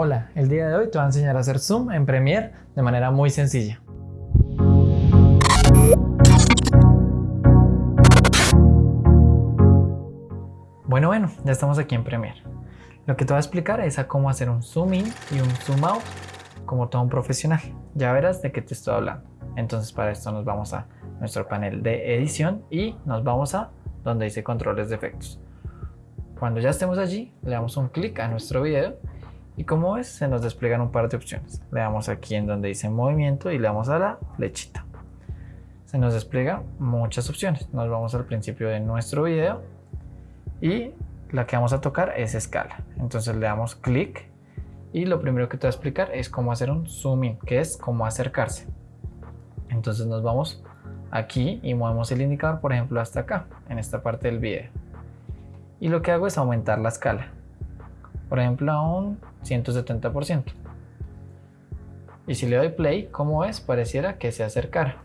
Hola, el día de hoy te voy a enseñar a hacer zoom en Premiere de manera muy sencilla. Bueno, bueno, ya estamos aquí en Premiere. Lo que te voy a explicar es cómo hacer un zoom in y un zoom out como todo un profesional. Ya verás de qué te estoy hablando. Entonces para esto nos vamos a nuestro panel de edición y nos vamos a donde dice controles de efectos. Cuando ya estemos allí, le damos un clic a nuestro video y como ves, se nos despliegan un par de opciones. Le damos aquí en donde dice movimiento y le damos a la flechita. Se nos despliega muchas opciones. Nos vamos al principio de nuestro video y la que vamos a tocar es escala. Entonces le damos clic y lo primero que te voy a explicar es cómo hacer un zoom in, que es cómo acercarse. Entonces nos vamos aquí y movemos el indicador, por ejemplo, hasta acá, en esta parte del video. Y lo que hago es aumentar la escala por ejemplo a un 170%. Y si le doy play, como ves, pareciera que se acercara.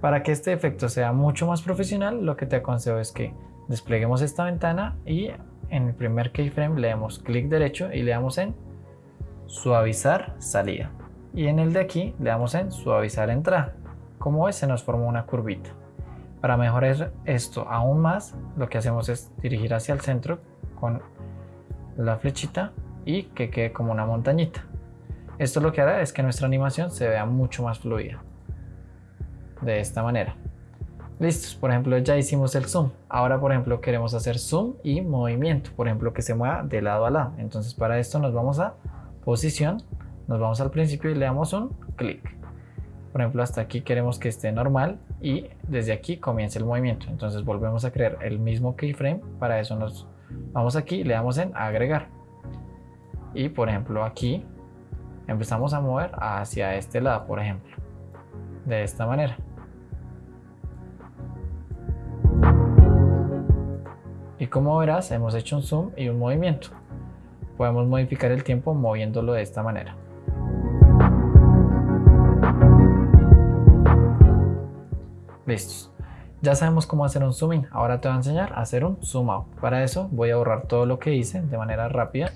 Para que este efecto sea mucho más profesional, lo que te aconsejo es que despleguemos esta ventana y en el primer keyframe le damos clic derecho y le damos en suavizar salida. Y en el de aquí le damos en suavizar entrada. Como ves, se nos forma una curvita. Para mejorar esto aún más, lo que hacemos es dirigir hacia el centro con la flechita y que quede como una montañita. Esto lo que hará es que nuestra animación se vea mucho más fluida. De esta manera. Listos, por ejemplo ya hicimos el zoom. Ahora por ejemplo queremos hacer zoom y movimiento. Por ejemplo que se mueva de lado a lado. Entonces para esto nos vamos a posición. Nos vamos al principio y le damos un clic. Por ejemplo hasta aquí queremos que esté normal y desde aquí comience el movimiento. Entonces volvemos a crear el mismo keyframe. Para eso nos Vamos aquí, le damos en agregar. Y por ejemplo aquí empezamos a mover hacia este lado, por ejemplo. De esta manera. Y como verás, hemos hecho un zoom y un movimiento. Podemos modificar el tiempo moviéndolo de esta manera. Listos. Ya sabemos cómo hacer un zoom in, ahora te voy a enseñar a hacer un zoom out. Para eso voy a borrar todo lo que hice de manera rápida.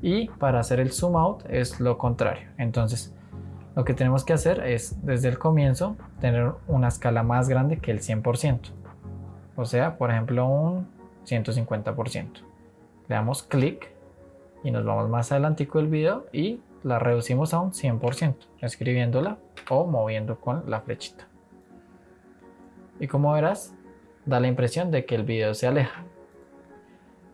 Y para hacer el zoom out es lo contrario. Entonces lo que tenemos que hacer es desde el comienzo tener una escala más grande que el 100%. O sea, por ejemplo un 150%. Le damos clic y nos vamos más adelantico del video y la reducimos a un 100%, escribiéndola o moviendo con la flechita y como verás da la impresión de que el video se aleja.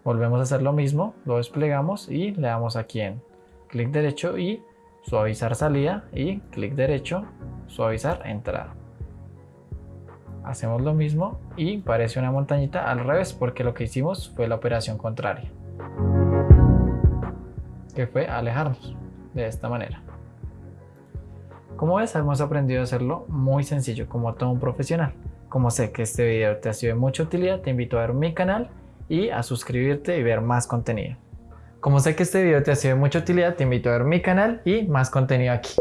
Volvemos a hacer lo mismo, lo desplegamos y le damos aquí en clic derecho y suavizar salida y clic derecho, suavizar entrada. Hacemos lo mismo y parece una montañita al revés porque lo que hicimos fue la operación contraria. Que fue alejarnos de esta manera. Como ves, hemos aprendido a hacerlo muy sencillo como todo un profesional. Como sé que este video te ha sido de mucha utilidad, te invito a ver mi canal y a suscribirte y ver más contenido. Como sé que este video te ha sido de mucha utilidad, te invito a ver mi canal y más contenido aquí.